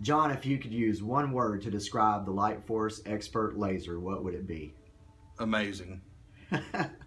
John, if you could use one word to describe the Light Force Expert Laser, what would it be? Amazing.